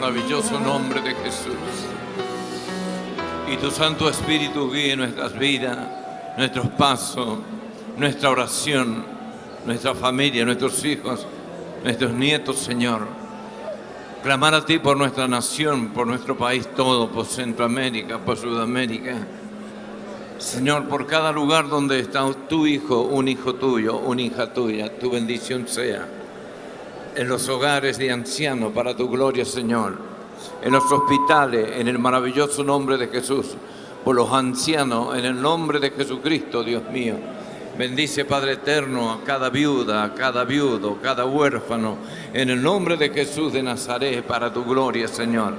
maravilloso nombre de Jesús. Y tu Santo Espíritu guíe nuestras vidas, nuestros pasos, nuestra oración, nuestra familia, nuestros hijos, nuestros nietos, Señor. Clamar a ti por nuestra nación, por nuestro país todo, por Centroamérica, por Sudamérica. Señor, por cada lugar donde está tu hijo, un hijo tuyo, una hija tuya, tu bendición sea. En los hogares de ancianos, para tu gloria, Señor. En los hospitales, en el maravilloso nombre de Jesús. Por los ancianos, en el nombre de Jesucristo, Dios mío. Bendice, Padre eterno, a cada viuda, a cada viudo, cada huérfano, en el nombre de Jesús de Nazaret, para tu gloria, Señor.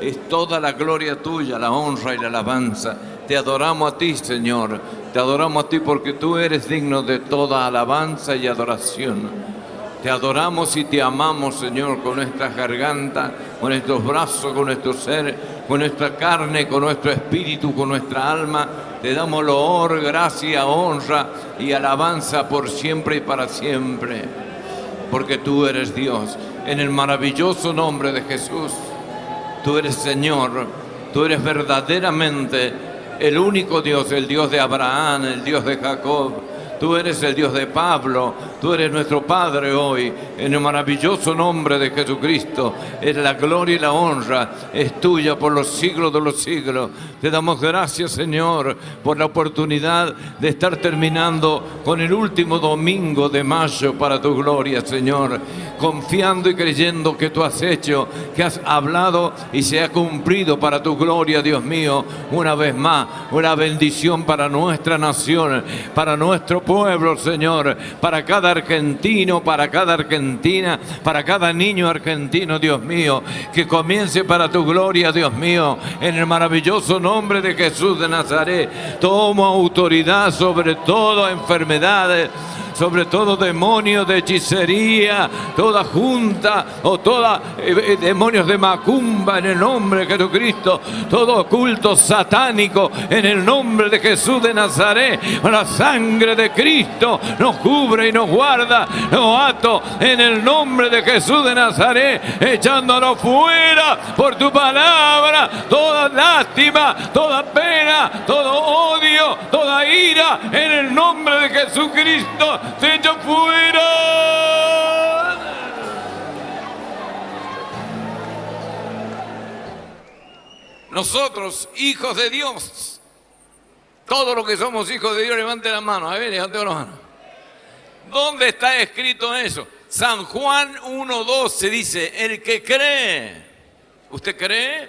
Es toda la gloria tuya, la honra y la alabanza. Te adoramos a ti, Señor. Te adoramos a ti porque tú eres digno de toda alabanza y adoración. Te adoramos y te amamos, Señor, con nuestras gargantas, con nuestros brazos, con nuestro ser, con nuestra carne, con nuestro espíritu, con nuestra alma. Te damos loor, gracia, honra y alabanza por siempre y para siempre. Porque tú eres Dios. En el maravilloso nombre de Jesús, tú eres Señor. Tú eres verdaderamente el único Dios, el Dios de Abraham, el Dios de Jacob. Tú eres el Dios de Pablo, tú eres nuestro Padre hoy, en el maravilloso nombre de Jesucristo. Es la gloria y la honra, es tuya por los siglos de los siglos. Te damos gracias, Señor, por la oportunidad de estar terminando con el último domingo de mayo para tu gloria, Señor. Confiando y creyendo que tú has hecho, que has hablado y se ha cumplido para tu gloria, Dios mío. Una vez más, una bendición para nuestra nación, para nuestro pueblo, Señor, para cada argentino, para cada argentina, para cada niño argentino, Dios mío, que comience para tu gloria, Dios mío, en el maravilloso nombre de Jesús de Nazaret. Tomo autoridad sobre todas enfermedades sobre todo demonios de hechicería, toda junta o toda eh, demonios de macumba en el nombre de Jesucristo, todo culto satánico en el nombre de Jesús de Nazaret, la sangre de Cristo nos cubre y nos guarda, nos ato en el nombre de Jesús de Nazaret, echándonos fuera por tu palabra, toda lástima, toda pena, todo odio, toda ira, en el nombre de Jesucristo fuera. Nosotros, hijos de Dios, todos los que somos hijos de Dios, levante la mano. A ver, levante la mano. ¿Dónde está escrito eso? San Juan 1.12 dice, el que cree, ¿usted cree?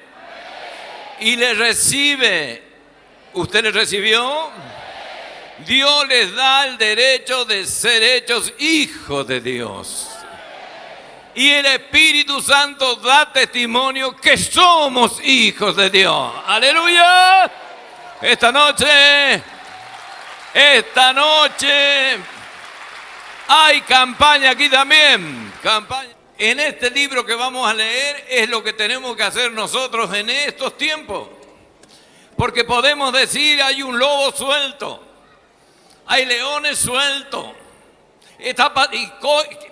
Y le recibe, ¿usted le recibió? Dios les da el derecho de ser hechos hijos de Dios. Y el Espíritu Santo da testimonio que somos hijos de Dios. Aleluya. Esta noche, esta noche, hay campaña aquí también. Campaña. En este libro que vamos a leer es lo que tenemos que hacer nosotros en estos tiempos. Porque podemos decir hay un lobo suelto hay leones sueltos.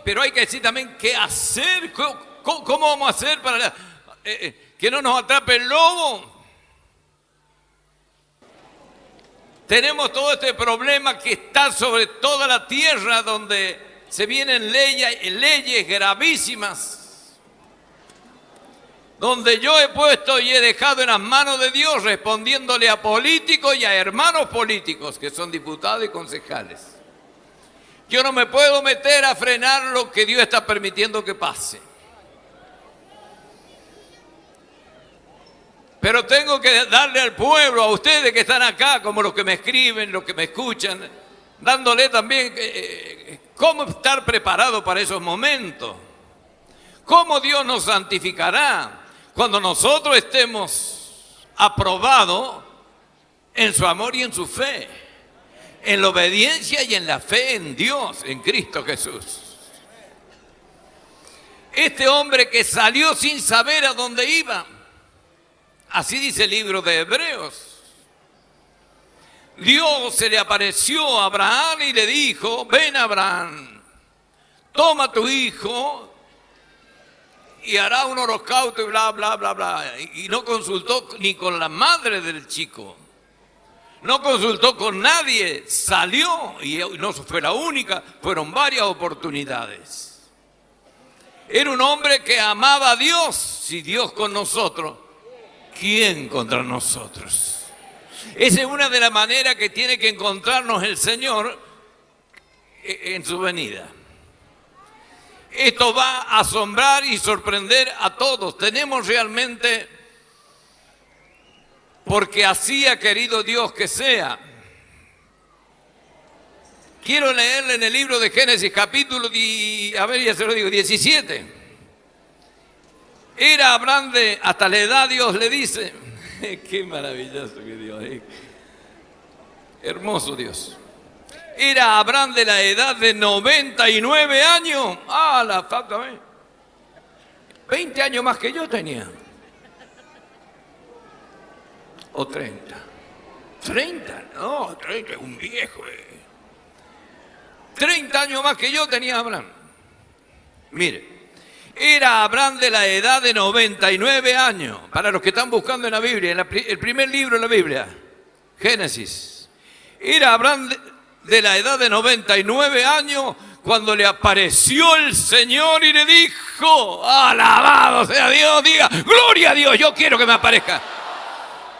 pero hay que decir también qué hacer, cómo, vamos a hacer para eh, eh, que no nos atrape el lobo. Tenemos todo este problema que está sobre toda la tierra donde se vienen leyes, leyes gravísimas donde yo he puesto y he dejado en las manos de Dios respondiéndole a políticos y a hermanos políticos que son diputados y concejales. Yo no me puedo meter a frenar lo que Dios está permitiendo que pase. Pero tengo que darle al pueblo, a ustedes que están acá, como los que me escriben, los que me escuchan, dándole también eh, eh, cómo estar preparado para esos momentos. ¿Cómo Dios nos santificará? Cuando nosotros estemos aprobados en su amor y en su fe, en la obediencia y en la fe en Dios, en Cristo Jesús. Este hombre que salió sin saber a dónde iba, así dice el libro de Hebreos. Dios se le apareció a Abraham y le dijo, ven Abraham, toma tu hijo, y hará un holocausto y bla, bla, bla, bla. Y no consultó ni con la madre del chico. No consultó con nadie. Salió y no fue la única, fueron varias oportunidades. Era un hombre que amaba a Dios. Si Dios con nosotros, ¿quién contra nosotros? Esa es una de las maneras que tiene que encontrarnos el Señor en su venida. Esto va a asombrar y sorprender a todos. Tenemos realmente, porque así ha querido Dios que sea. Quiero leerle en el libro de Génesis capítulo, a ver, ya se lo digo, 17. Era Abraham de, hasta la edad Dios le dice, qué maravilloso que Dios es. Hermoso Dios. Era Abraham de la edad de 99 años. Ah, la falta, 20 años más que yo tenía. O 30. 30, no, 30 es un viejo. 30 eh. años más que yo tenía Abraham. Mire, era Abraham de la edad de 99 años. Para los que están buscando en la Biblia, en el primer libro de la Biblia, Génesis. Era Abraham de la edad de 99 años cuando le apareció el Señor y le dijo, alabado sea Dios, diga, gloria a Dios, yo quiero que me aparezca.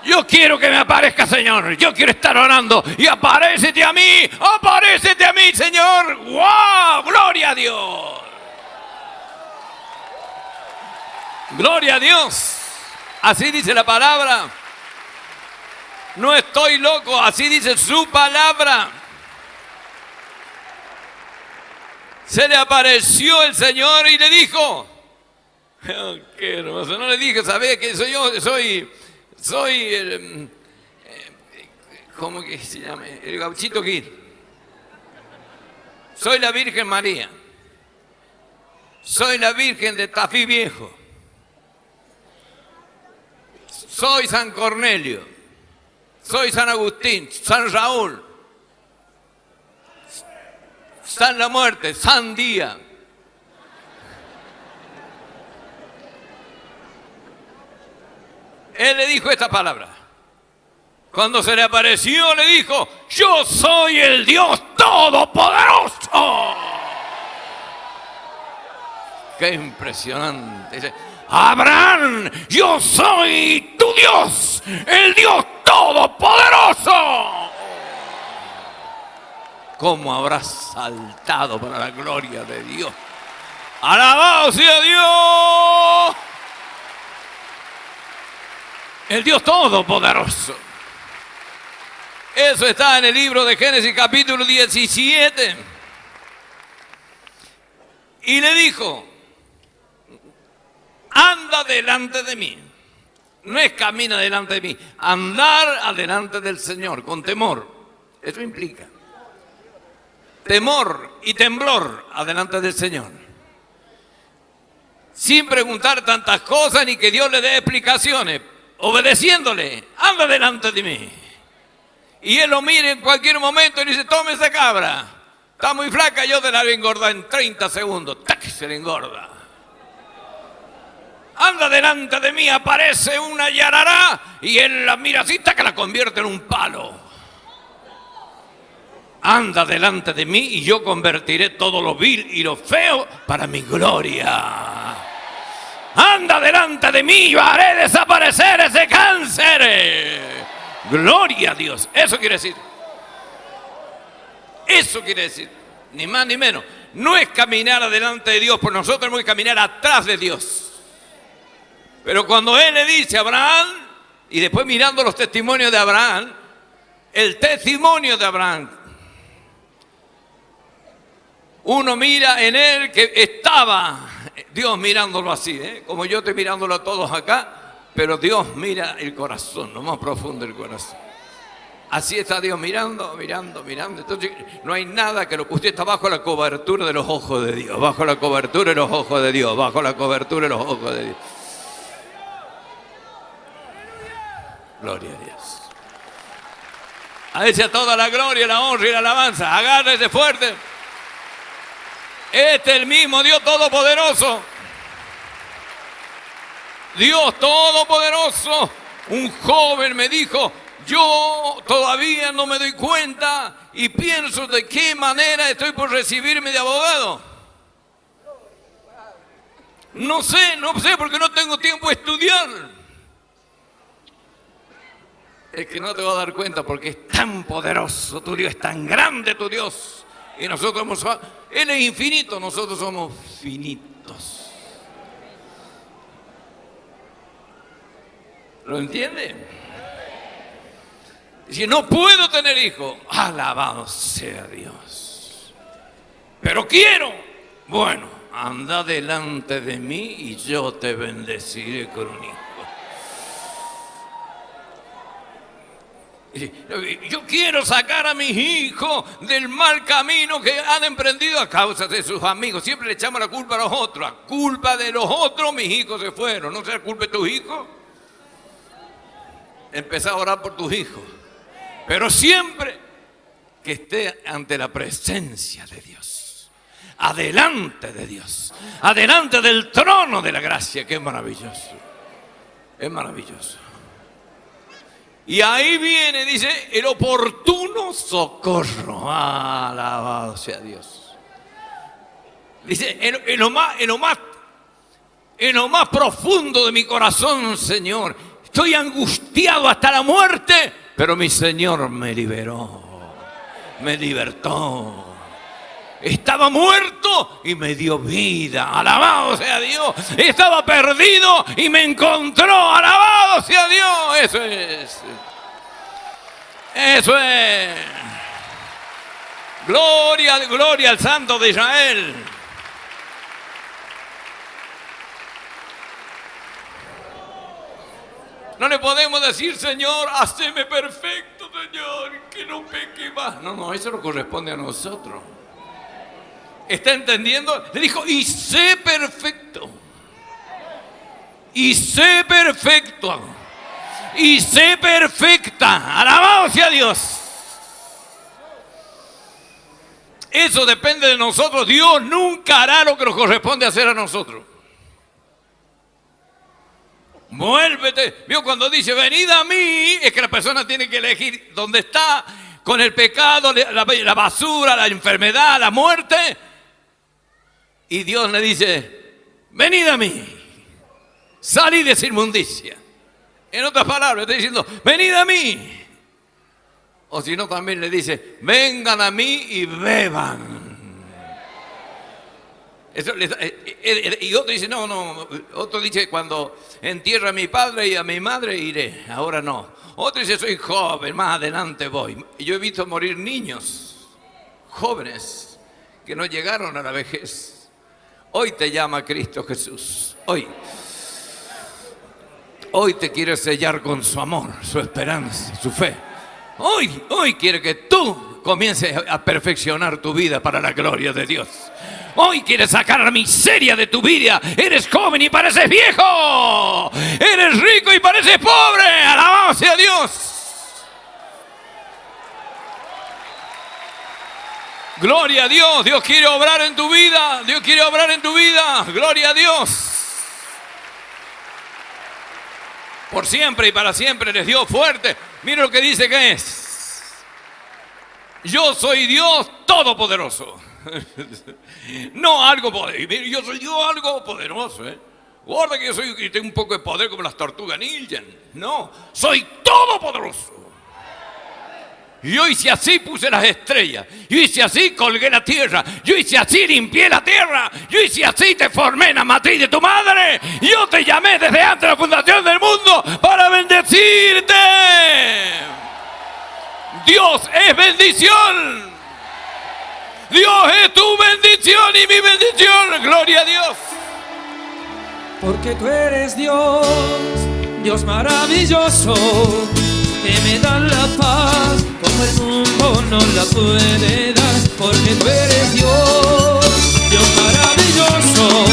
Yo quiero que me aparezca, Señor. Yo quiero estar orando. Y aparecete a mí. Aparecete a mí, Señor. ¡Wow! Gloria a Dios. Gloria a Dios. Así dice la palabra. No estoy loco. Así dice su palabra. Se le apareció el Señor y le dijo, oh, qué hermoso, no le dije, ¿sabes que soy yo? Soy, soy el, eh, ¿cómo que se llama? El gauchito Gil. Soy la Virgen María. Soy la Virgen de Tafí Viejo. Soy San Cornelio. Soy San Agustín, San Raúl. San la muerte, San día. Él le dijo esta palabra. Cuando se le apareció, le dijo, yo soy el Dios Todopoderoso. Qué impresionante. Abraham, yo soy tu Dios, el Dios Todopoderoso cómo habrá saltado para la gloria de Dios. Alabado sea Dios. El Dios Todopoderoso. Eso está en el libro de Génesis capítulo 17. Y le dijo, anda delante de mí. No es camina delante de mí, andar adelante del Señor con temor. Eso implica temor y temblor adelante del Señor. Sin preguntar tantas cosas ni que Dios le dé explicaciones, obedeciéndole, anda delante de mí. Y él lo mire en cualquier momento y dice, tome esa cabra. Está muy flaca, yo te la voy a engordar en 30 segundos. ¡Tac! Se le engorda. Anda delante de mí, aparece una yarará y él la mira así, que la convierte en un palo anda delante de mí y yo convertiré todo lo vil y lo feo para mi gloria. Anda delante de mí, yo haré desaparecer ese cáncer. Gloria a Dios. Eso quiere decir. Eso quiere decir. Ni más ni menos. No es caminar adelante de Dios, por nosotros tenemos que caminar atrás de Dios. Pero cuando Él le dice a Abraham, y después mirando los testimonios de Abraham, el testimonio de Abraham uno mira en él que estaba Dios mirándolo así, ¿eh? como yo estoy mirándolo a todos acá, pero Dios mira el corazón, lo más profundo del corazón. Así está Dios mirando, mirando, mirando. Entonces no hay nada que lo que usted está bajo la cobertura de los ojos de Dios, bajo la cobertura de los ojos de Dios, bajo la cobertura de los ojos de Dios. Gloria a Dios. A ese toda la gloria, la honra y la alabanza. Agárrese fuerte. Este es el mismo Dios Todopoderoso Dios Todopoderoso, un joven me dijo, yo todavía no me doy cuenta y pienso de qué manera estoy por recibirme de abogado. No sé, no sé porque no tengo tiempo de estudiar. Es que no te vas a dar cuenta porque es tan poderoso tu Dios, es tan grande tu Dios. Y nosotros somos, Él es infinito, nosotros somos finitos. ¿Lo entiende? Si no puedo tener hijo, alabado sea Dios. Pero quiero, bueno, anda delante de mí y yo te bendeciré con un hijo. Yo quiero sacar a mis hijos del mal camino que han emprendido a causa de sus amigos. Siempre le echamos la culpa a los otros. A culpa de los otros mis hijos se fueron. ¿No sea culpa de tus hijos? Empezá a orar por tus hijos. Pero siempre que esté ante la presencia de Dios. Adelante de Dios. Adelante del trono de la gracia. Que es maravilloso. Es maravilloso. Y ahí viene, dice, el oportuno socorro. Alabado sea Dios. Dice, en, lo más, en, lo más, en lo más profundo de mi corazón, Señor, estoy angustiado hasta la muerte, pero mi Señor me liberó, me libertó. Estaba muerto y me dio vida. Alabado sea Dios. Estaba perdido y me encontró. Alabado sea Dios. Eso es. Eso es. Gloria, gloria al Santo de Israel. No le podemos decir, Señor, haceme perfecto, Señor, que no peque más. No, no, eso no corresponde a nosotros. ¿Está entendiendo? Le dijo, y sé perfecto. Y sé perfecto. Y sé perfecta. Alabado sea Dios. Eso depende de nosotros. Dios nunca hará lo que nos corresponde hacer a nosotros. Muélvete. Vio cuando dice, venid a mí, es que la persona tiene que elegir dónde está, con el pecado, la, basura, la enfermedad, la muerte. Y Dios le dice, venid a mí, salid de esa inmundicia. En otras palabras, está diciendo, venid a mí. O si no, también le dice, vengan a mí y beban. Eh, eh, eh, y otro dice, no, no, otro dice, cuando entierro a mi padre y a mi madre iré, ahora no. Otro dice, soy joven, más adelante voy. Yo he visto morir niños, jóvenes, que no llegaron a la vejez. Hoy te llama Cristo Jesús, hoy. Hoy te quiere sellar con su amor, su esperanza, su fe. Hoy, hoy quiere que tú comiences a perfeccionar tu vida para la gloria de Dios. Hoy quieres sacar la miseria de tu vida. Eres joven y pareces viejo. Eres rico y pareces pobre. Alabado sea Dios. Gloria a Dios. Dios quiere obrar en tu vida. Dios quiere obrar en tu vida. Gloria a Dios. Por siempre y para siempre eres Dios fuerte. Mira lo que dice que es. Yo soy Dios todopoderoso. no algo poderoso. Yo soy yo algo poderoso, ¿eh? Guarda que yo soy que tengo un poco de poder como las tortugas ninja. No, soy todopoderoso. Yo hice así, puse las estrellas. Yo hice así, colgué la tierra. Yo hice así, limpié la tierra. Yo hice así, te formé en la matriz de tu madre. Yo te llamé desde antes de la fundación del mundo para bendecirte. Dios es bendición. Dios es tu bendición y mi bendición. Gloria a Dios. Porque tú eres Dios, Dios maravilloso, que me da la paz como el mundo no la puede dar. Porque tú eres Dios, Dios maravilloso,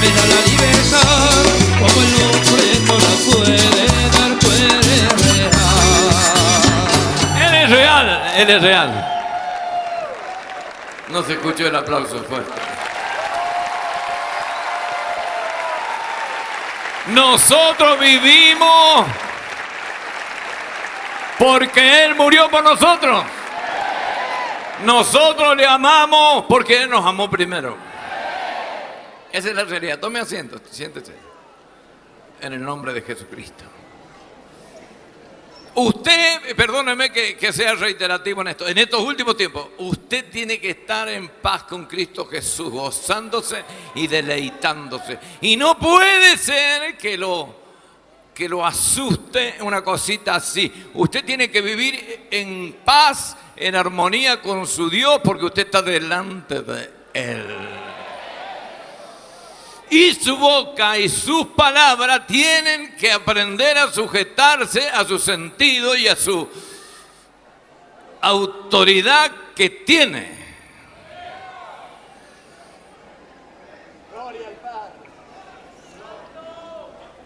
me da la libertad como el hombre no la puede dar. Tú eres real. Él es real, Él es real. No se escuchó el aplauso fuerte. Nosotros vivimos porque Él murió por nosotros. Nosotros le amamos porque Él nos amó primero. Esa es la realidad. Tome asiento, siéntese. En el nombre de Jesucristo. Usted, perdóneme que, sea reiterativo en esto, en estos últimos tiempos, usted tiene que estar en paz con Cristo Jesús, gozándose y deleitándose. Y no puede ser que lo, que lo asuste una cosita así. Usted tiene que vivir en paz, en armonía con su Dios, porque usted está delante de Él y su boca y sus palabras tienen que aprender a sujetarse a su sentido y a su autoridad que tiene.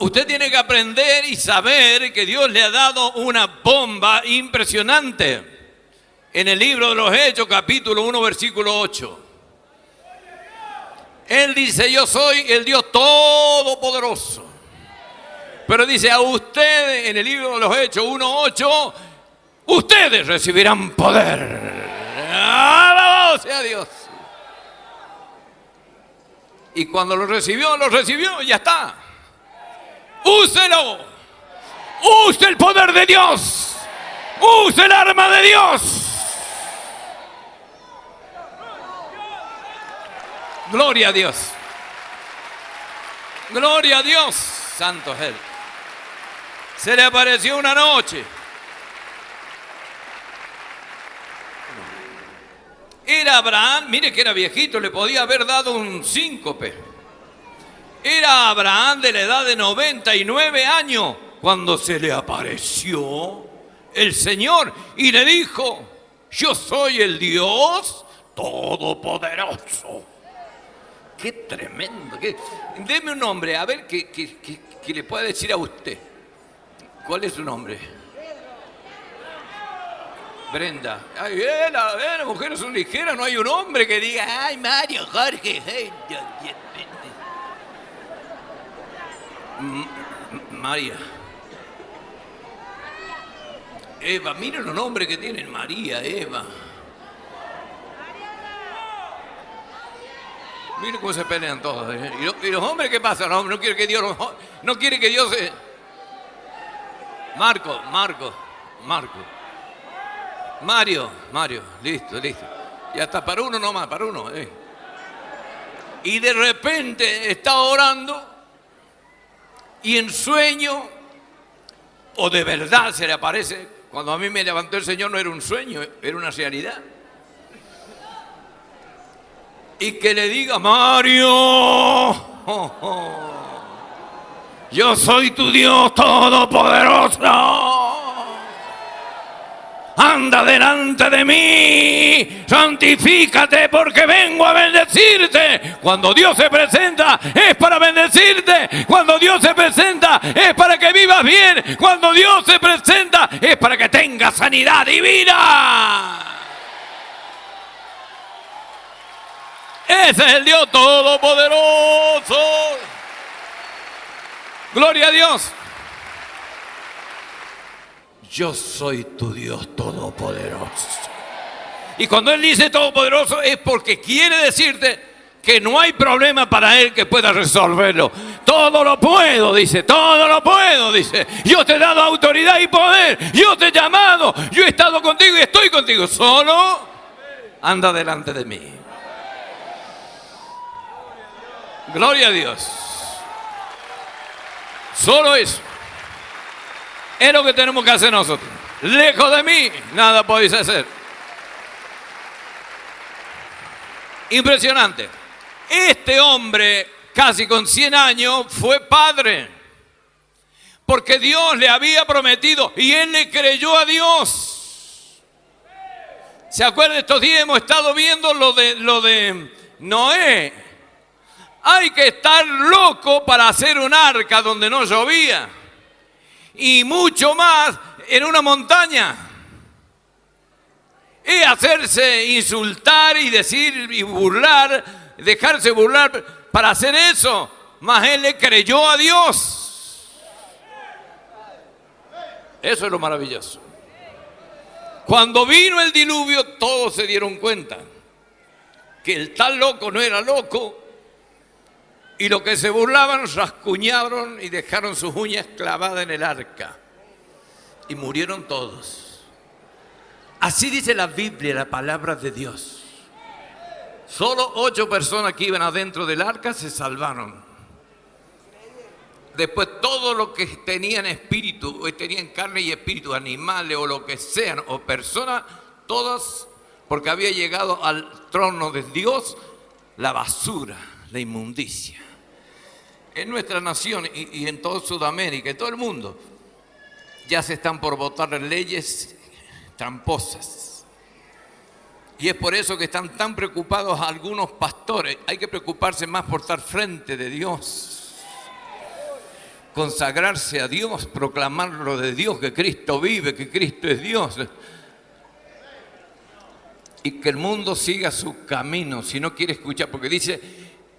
Usted tiene que aprender y saber que Dios le ha dado una bomba impresionante. En el libro de los Hechos, capítulo 1, versículo 8. Él dice, yo soy el Dios todopoderoso. Pero dice a ustedes, en el libro de los Hechos 1.8, ustedes recibirán poder. Alabado sea Dios. Y cuando lo recibió, lo recibió ya está. Úselo. Use el poder de Dios. Use el arma de Dios. Gloria a Dios. Gloria a Dios. Santo Él. Se le apareció una noche. Era Abraham, mire que era viejito, le podía haber dado un síncope. Era Abraham de la edad de 99 años cuando se le apareció el Señor y le dijo, yo soy el Dios Todopoderoso. Qué tremendo. Deme un nombre, a ver, que, le pueda decir a usted. ¿Cuál es su nombre? Brenda. Ay, eh, la, eh, las mujeres son ligeras, no hay un hombre que diga, ay, Mario, Jorge. María. Eva, miren los nombres que tienen María, Eva. Miren cómo se pelean todos. ¿eh? ¿Y los, hombres qué pasa? No, no quiere que Dios, no quiere que Dios se... Marco, Marco, Marco. Mario, Mario, listo, listo. Ya está, para uno nomás, para uno. Eh. Y de repente está orando y en sueño, o de verdad se le aparece, cuando a mí me levantó el Señor no era un sueño, era una realidad y que le diga, Mario, yo soy tu Dios todopoderoso. Anda delante de mí, santifícate porque vengo a bendecirte. Cuando Dios se presenta es para bendecirte. Cuando Dios se presenta es para que vivas bien. Cuando Dios se presenta es para que tengas sanidad divina. Ese es el Dios todopoderoso. Gloria a Dios. Yo soy tu Dios todopoderoso. Y cuando Él dice todopoderoso es porque quiere decirte que no hay problema para Él que pueda resolverlo. Todo lo puedo, dice, todo lo puedo, dice. Yo te he dado autoridad y poder. Yo te he llamado. Yo he estado contigo y estoy contigo. Solo anda delante de mí. Gloria a Dios. Solo eso. Es lo que tenemos que hacer nosotros. Lejos de mí, nada podéis hacer. Impresionante. Este hombre, casi con 100 años, fue padre. Porque Dios le había prometido y él le creyó a Dios. ¿Se acuerdan? Estos días hemos estado viendo lo de, lo de Noé hay que estar loco para hacer un arca donde no llovía y mucho más en una montaña. Y hacerse insultar y decir y burlar, dejarse burlar para hacer eso. Mas él le creyó a Dios. Eso es lo maravilloso. Cuando vino el diluvio, todos se dieron cuenta que el tal loco no era loco, y lo que se burlaban rascuñaron y dejaron sus uñas clavadas en el arca y murieron todos. Así dice la Biblia, la palabra de Dios. Solo ocho personas que iban adentro del arca se salvaron. Después todo lo que tenían espíritu, o tenían carne y espíritu, animales o lo que sean, o personas, todas, porque había llegado al trono de Dios la basura, la inmundicia. En nuestra nación y, en toda Sudamérica, en todo el mundo, ya se están por votar leyes tramposas. Y es por eso que están tan preocupados algunos pastores. Hay que preocuparse más por estar frente de Dios consagrarse a Dios, proclamarlo de Dios, que Cristo vive, que Cristo es Dios. Y que el mundo siga su camino, si no quiere escuchar, porque dice,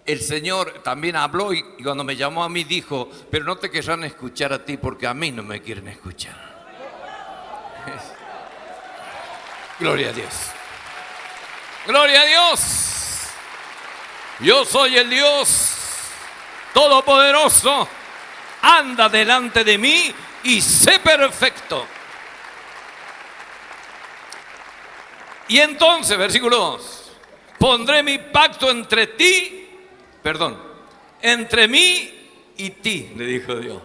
el Señor también habló y, cuando me llamó a mí dijo, pero no te querrán escuchar a ti porque a mí no me quieren escuchar. Gloria a Dios. Gloria a Dios. Yo soy el Dios Todopoderoso anda delante de mí y sé perfecto. Y entonces, versículo 2, pondré mi pacto entre ti, perdón, entre mí y ti, le dijo Dios.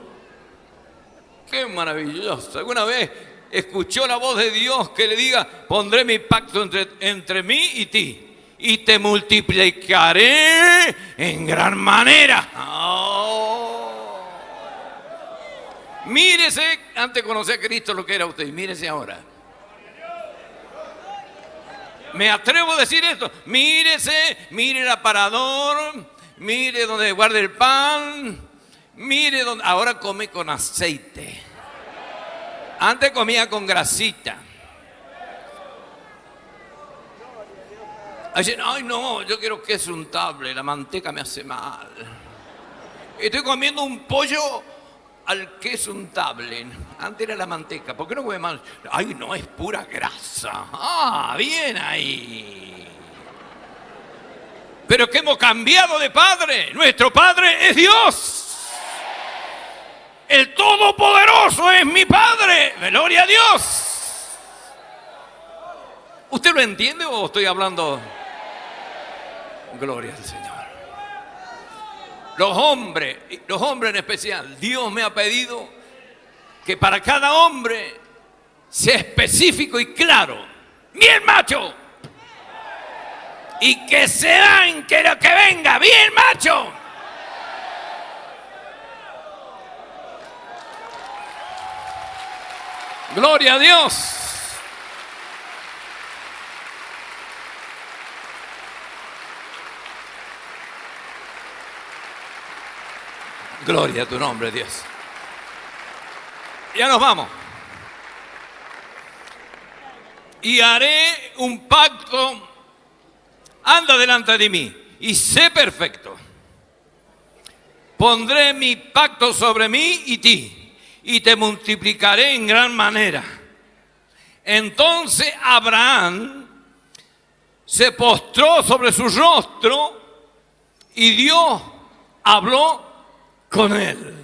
Qué maravilloso. ¿Alguna vez escuchó la voz de Dios que le diga, pondré mi pacto entre, entre mí y ti? Y te multiplicaré en gran manera. Oh. Mírese, antes de conocer a Cristo lo que era usted, mírese ahora. Me atrevo a decir esto, mírese, mire el aparador, mire donde guarda el pan, mire donde, ahora come con aceite. Antes comía con grasita. ay no, yo quiero queso untable, la manteca me hace mal. Estoy comiendo un pollo al queso untable. Antes era la manteca. ¿Por qué no come más? Ay, no, es pura grasa. Ah, bien ahí. Pero que hemos cambiado de padre. Nuestro padre es Dios. El Todopoderoso es mi padre. Gloria a Dios. ¿Usted lo entiende o estoy hablando? Gloria al Señor. Los hombres, los hombres en especial, Dios me ha pedido que para cada hombre sea específico y claro. Bien macho. Y que sean que lo que venga, bien macho. Gloria a Dios. Gloria a tu nombre, Dios. Ya nos vamos. Y haré un pacto. Anda delante de mí y sé perfecto. Pondré mi pacto sobre mí y ti y te multiplicaré en gran manera. Entonces Abraham se postró sobre su rostro y Dios habló con él.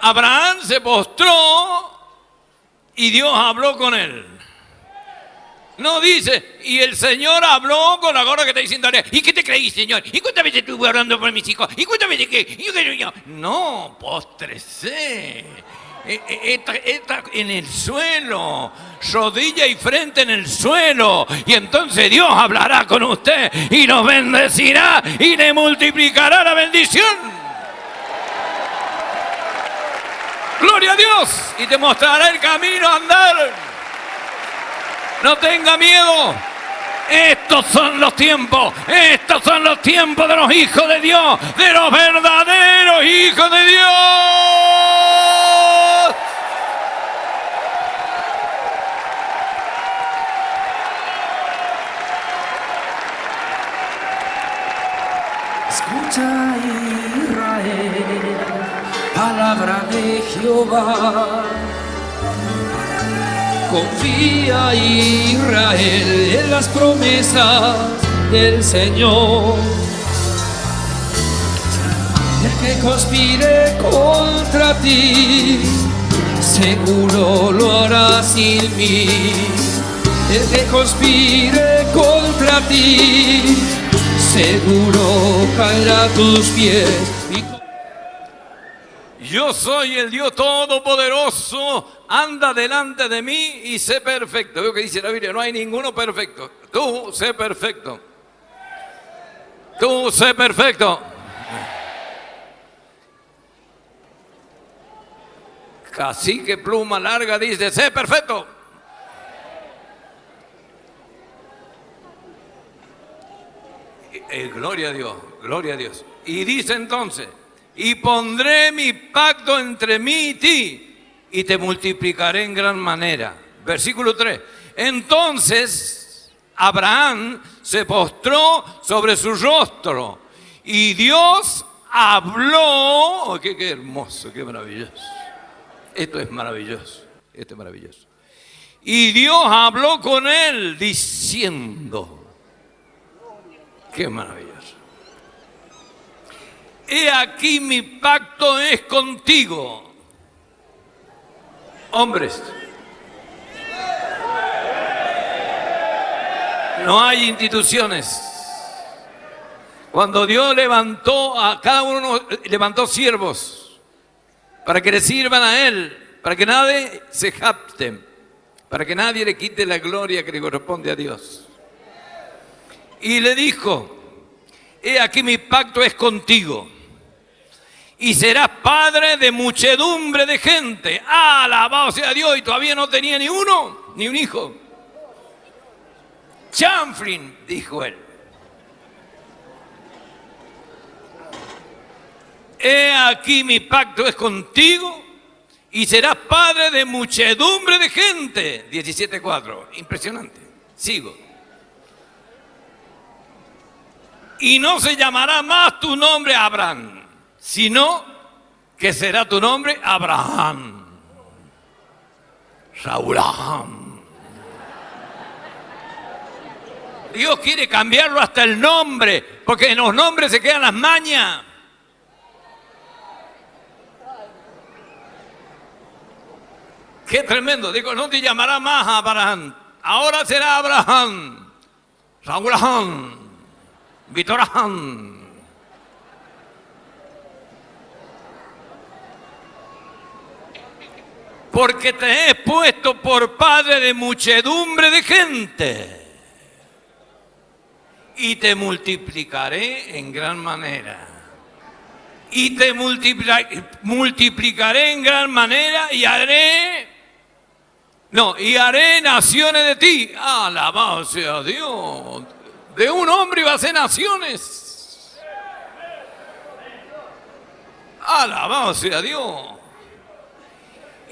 Abraham se postró y Dios habló con él. No dice, y el Señor habló con la gorra que está diciendo, ¿y qué te creí, Señor? ¿Y cuántas veces estuve hablando por mis hijos? ¿Y cuántas veces que? No, postrese. Eh, eh, está, en el suelo, rodilla y frente en el suelo. Y entonces Dios hablará con usted y nos bendecirá y le multiplicará la bendición. Gloria a Dios y te mostrará el camino a andar. No tenga miedo. Estos son los tiempos, estos son los tiempos de los hijos de Dios, de los verdaderos hijos de Dios. Escucha Israel, palabra de Jehová. Confía Israel en las promesas del Señor. El que conspire contra ti, seguro lo hará sin mí. El que conspire contra ti, seguro caerá a tus pies. Yo soy el Dios Todopoderoso, anda delante de mí y sé perfecto. Veo que dice la Biblia, no hay ninguno perfecto. Tú sé perfecto. Tú sé perfecto. Cacique pluma larga dice, sé perfecto. Eh, gloria a Dios, gloria a Dios. Y dice entonces, y pondré mi pacto entre mí y ti, y te multiplicaré en gran manera. Versículo 3. Entonces Abraham se postró sobre su rostro, y Dios habló. Oh, qué, hermoso, qué maravilloso. Esto es maravilloso, esto es maravilloso. Y Dios habló con él diciendo, Qué maravilloso. He aquí mi pacto es contigo. Hombres. No hay instituciones. Cuando Dios levantó a cada uno, levantó siervos para que le sirvan a Él, para que nadie se japte, para que nadie le quite la gloria que le corresponde a Dios y le dijo, he aquí mi pacto es contigo y serás padre de muchedumbre de gente. Alabado sea Dios y todavía no tenía ni uno, ni un hijo. Chanflin, dijo él. He aquí mi pacto es contigo y serás padre de muchedumbre de gente. 17.4. Impresionante. Sigo y no se llamará más tu nombre Abraham, sino que será tu nombre Abraham. Saúl. Dios quiere cambiarlo hasta el nombre, porque en los nombres se quedan las mañas. Qué tremendo. Digo, no te llamará más Abraham. Ahora será Abraham. Saúl. Han. Porque te he puesto por padre de muchedumbre de gente. Y te multiplicaré en gran manera. Y te multiplicaré en gran manera y haré no, y haré naciones de ti. Alabado sea Dios. De un hombre iba a ser naciones. Alabado sea Dios.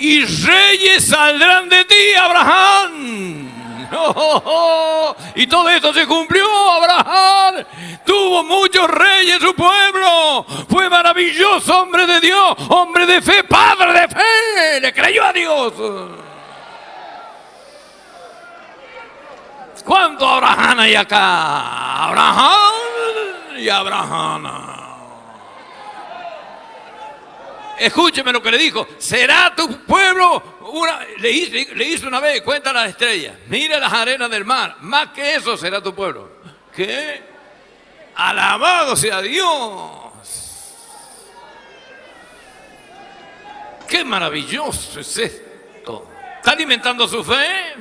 Y reyes saldrán de ti, Abraham. Y todo esto se cumplió, Abraham. Tuvo muchos reyes su pueblo. Fue maravilloso, hombre de Dios, hombre de fe, padre de fe. Le creyó a Dios. ¿Cuánto Abraham hay acá? Abraham y Abraham. Escúcheme lo que le dijo. Será tu pueblo. Una, le, hizo, una vez, cuenta las estrellas. Mira las arenas del mar. Más que eso será tu pueblo. ¿Qué? Alabado sea Dios. Qué maravilloso es esto. ¿Está alimentando su fe?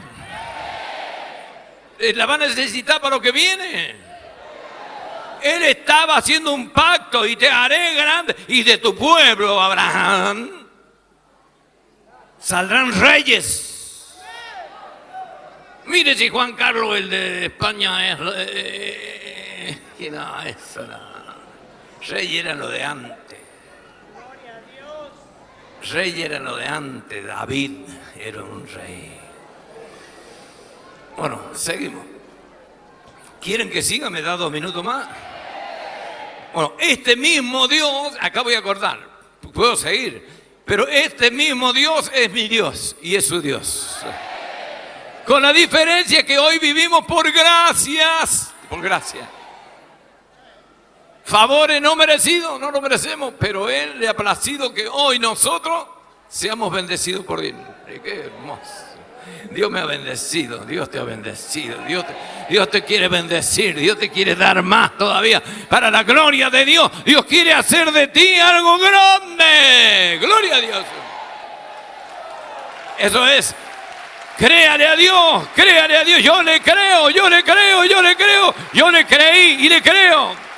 Eh, la va a necesitar para lo que viene. Él estaba haciendo un pacto y te haré grande. Y de tu pueblo, Abraham, saldrán reyes. Mire si Juan Carlos, el de España, es... Eh, no, eso. Rey era lo de antes. Rey era lo de antes. David era un rey. Bueno, seguimos. ¿Quieren que siga? ¿Me da dos minutos más? Bueno, este mismo Dios, acá voy a acordar, puedo seguir, Pero este mismo Dios es mi Dios y es su Dios. Con la diferencia que hoy vivimos por gracias, por gracia. Favores no merecidos, no lo merecemos, pero Él le ha placido que hoy nosotros seamos bendecidos por Él. Qué hermoso. Dios me ha bendecido, Dios te ha bendecido, Dios te, Dios te quiere bendecir, Dios te quiere dar más todavía. Para la gloria de Dios, Dios quiere hacer de ti algo grande. Gloria a Dios. Eso es Créale a Dios, créale a Dios. Yo le creo, yo le creo, yo le creo, yo le creí y le creo.